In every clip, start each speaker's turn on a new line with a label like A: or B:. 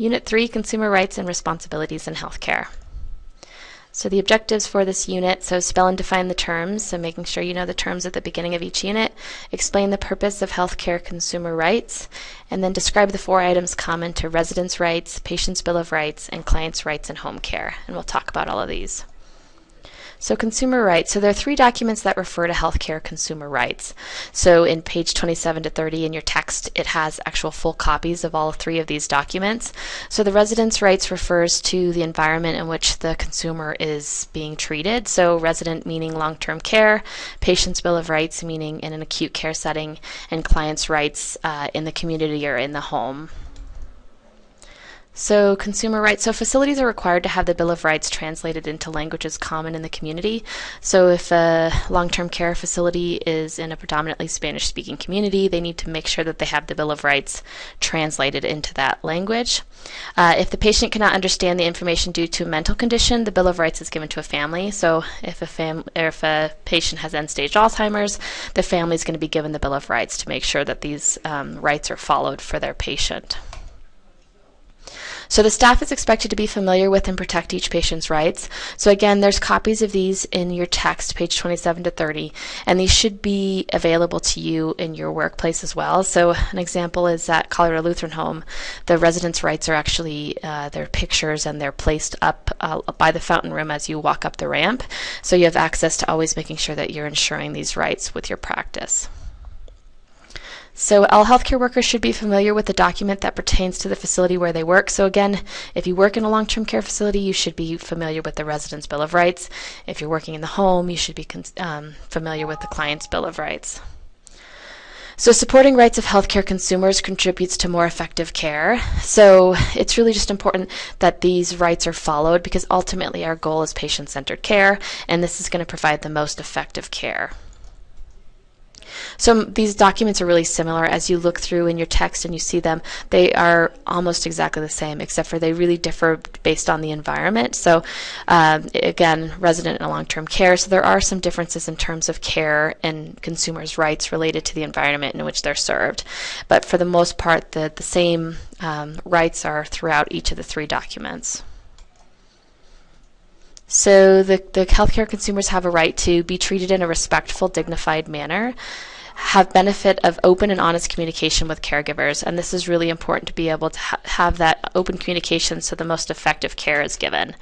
A: Unit 3, Consumer Rights and Responsibilities in Healthcare. So the objectives for this unit, so spell and define the terms, so making sure you know the terms at the beginning of each unit, explain the purpose of healthcare consumer rights, and then describe the four items common to residents' rights, patients' bill of rights, and clients' rights in home care. And we'll talk about all of these. So consumer rights. So there are three documents that refer to healthcare consumer rights. So in page 27 to 30 in your text, it has actual full copies of all three of these documents. So the residents' rights refers to the environment in which the consumer is being treated. So resident meaning long-term care, patient's bill of rights meaning in an acute care setting, and client's rights uh, in the community or in the home. So consumer rights, so facilities are required to have the Bill of Rights translated into languages common in the community. So if a long-term care facility is in a predominantly Spanish-speaking community, they need to make sure that they have the Bill of Rights translated into that language. Uh, if the patient cannot understand the information due to a mental condition, the Bill of Rights is given to a family. So if a, fam if a patient has end-stage Alzheimer's, the family is going to be given the Bill of Rights to make sure that these um, rights are followed for their patient. So the staff is expected to be familiar with and protect each patient's rights. So again, there's copies of these in your text, page 27 to 30, and these should be available to you in your workplace as well. So an example is at Colorado Lutheran Home, the residents' rights are actually uh, their pictures and they're placed up uh, by the fountain room as you walk up the ramp. So you have access to always making sure that you're ensuring these rights with your practice. So all healthcare workers should be familiar with the document that pertains to the facility where they work. So again, if you work in a long-term care facility, you should be familiar with the Resident's Bill of Rights. If you're working in the home, you should be um, familiar with the Client's Bill of Rights. So supporting rights of healthcare consumers contributes to more effective care. So it's really just important that these rights are followed because ultimately our goal is patient-centered care and this is going to provide the most effective care. So these documents are really similar as you look through in your text and you see them. They are almost exactly the same, except for they really differ based on the environment. So um, again, resident and long-term care. So there are some differences in terms of care and consumers' rights related to the environment in which they're served. But for the most part, the, the same um, rights are throughout each of the three documents. So the, the healthcare consumers have a right to be treated in a respectful, dignified manner have benefit of open and honest communication with caregivers and this is really important to be able to ha have that open communication so the most effective care is given.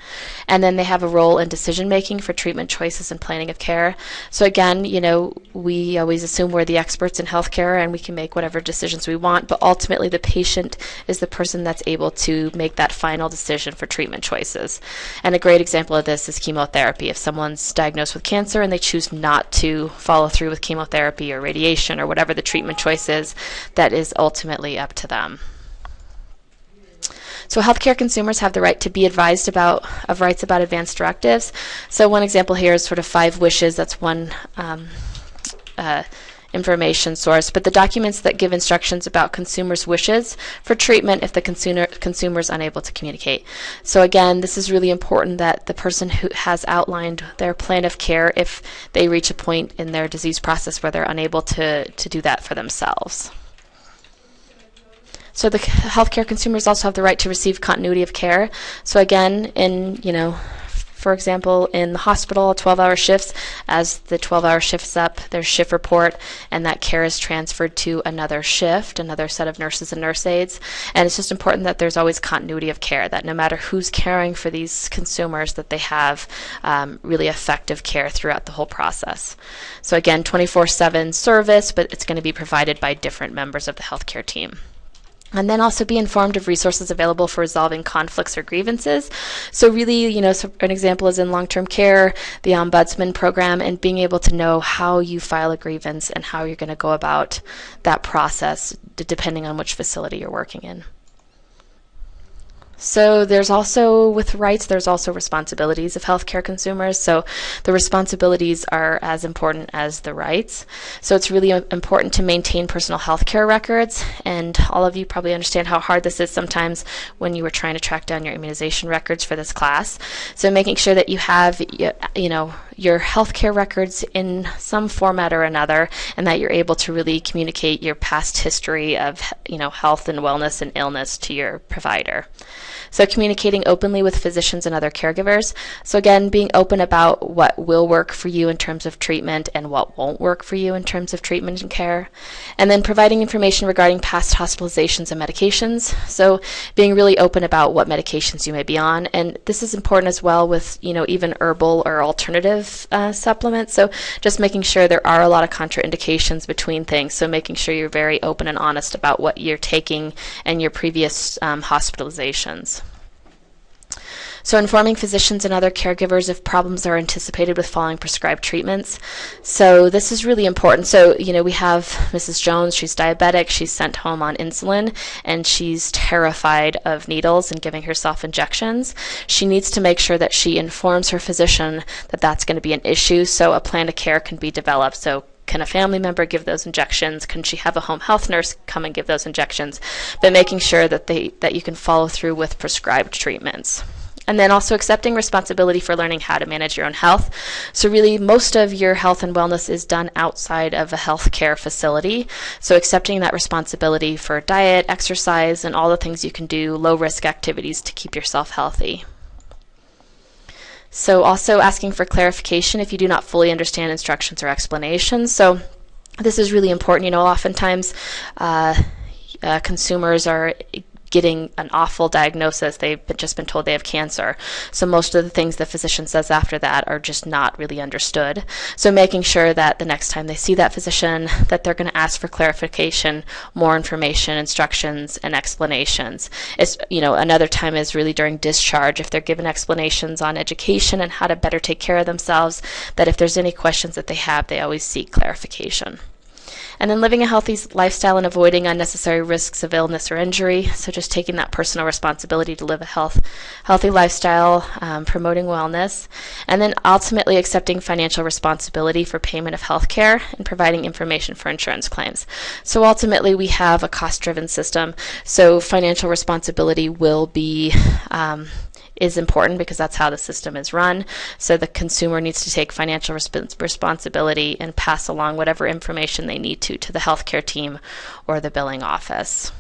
A: And then they have a role in decision making for treatment choices and planning of care. So again you know we always assume we're the experts in healthcare and we can make whatever decisions we want but ultimately the patient is the person that's able to make that final decision for treatment choices. And a great example of this is chemotherapy. If someone's diagnosed with cancer and they choose not to follow through with chemotherapy or radiation radiation or whatever the treatment choice is, that is ultimately up to them. So healthcare consumers have the right to be advised about of rights about advance directives. So one example here is sort of five wishes. That's one um, uh, information source, but the documents that give instructions about consumers' wishes for treatment if the consumer, consumer is unable to communicate. So again, this is really important that the person who has outlined their plan of care if they reach a point in their disease process where they're unable to, to do that for themselves. So the healthcare consumers also have the right to receive continuity of care. So again, in you know for example, in the hospital, 12-hour shifts, as the 12-hour shift's up, there's shift report, and that care is transferred to another shift, another set of nurses and nurse aides. And it's just important that there's always continuity of care, that no matter who's caring for these consumers, that they have um, really effective care throughout the whole process. So again, 24-7 service, but it's going to be provided by different members of the healthcare team. And then also be informed of resources available for resolving conflicts or grievances. So really, you know, so an example is in long-term care, the ombudsman program, and being able to know how you file a grievance and how you're going to go about that process, depending on which facility you're working in. So there's also, with rights, there's also responsibilities of healthcare consumers. So the responsibilities are as important as the rights. So it's really uh, important to maintain personal healthcare records. And all of you probably understand how hard this is sometimes when you were trying to track down your immunization records for this class. So making sure that you have, you know, your healthcare records in some format or another, and that you're able to really communicate your past history of you know health and wellness and illness to your provider. So communicating openly with physicians and other caregivers. So again, being open about what will work for you in terms of treatment and what won't work for you in terms of treatment and care. And then providing information regarding past hospitalizations and medications. So being really open about what medications you may be on. And this is important as well with, you know, even herbal or alternative uh, supplements. So just making sure there are a lot of contraindications between things. So making sure you're very open and honest about what you're taking and your previous um, hospitalizations. So informing physicians and other caregivers if problems are anticipated with following prescribed treatments. So this is really important. So, you know, we have Mrs. Jones, she's diabetic, she's sent home on insulin, and she's terrified of needles and giving herself injections. She needs to make sure that she informs her physician that that's going to be an issue so a plan of care can be developed. So can a family member give those injections? Can she have a home health nurse come and give those injections? But making sure that they that you can follow through with prescribed treatments and then also accepting responsibility for learning how to manage your own health. So really most of your health and wellness is done outside of a healthcare facility. So accepting that responsibility for diet, exercise, and all the things you can do, low risk activities to keep yourself healthy. So also asking for clarification if you do not fully understand instructions or explanations. So this is really important. You know, oftentimes uh, uh, consumers are getting an awful diagnosis. They've just been told they have cancer. So most of the things the physician says after that are just not really understood. So making sure that the next time they see that physician that they're going to ask for clarification, more information, instructions, and explanations. It's, you know, another time is really during discharge if they're given explanations on education and how to better take care of themselves, that if there's any questions that they have, they always seek clarification. And then living a healthy lifestyle and avoiding unnecessary risks of illness or injury. So just taking that personal responsibility to live a health, healthy lifestyle, um, promoting wellness, and then ultimately accepting financial responsibility for payment of health care and providing information for insurance claims. So ultimately, we have a cost-driven system. So financial responsibility will be um, is important because that's how the system is run. So the consumer needs to take financial resp responsibility and pass along whatever information they need to to the healthcare team or the billing office.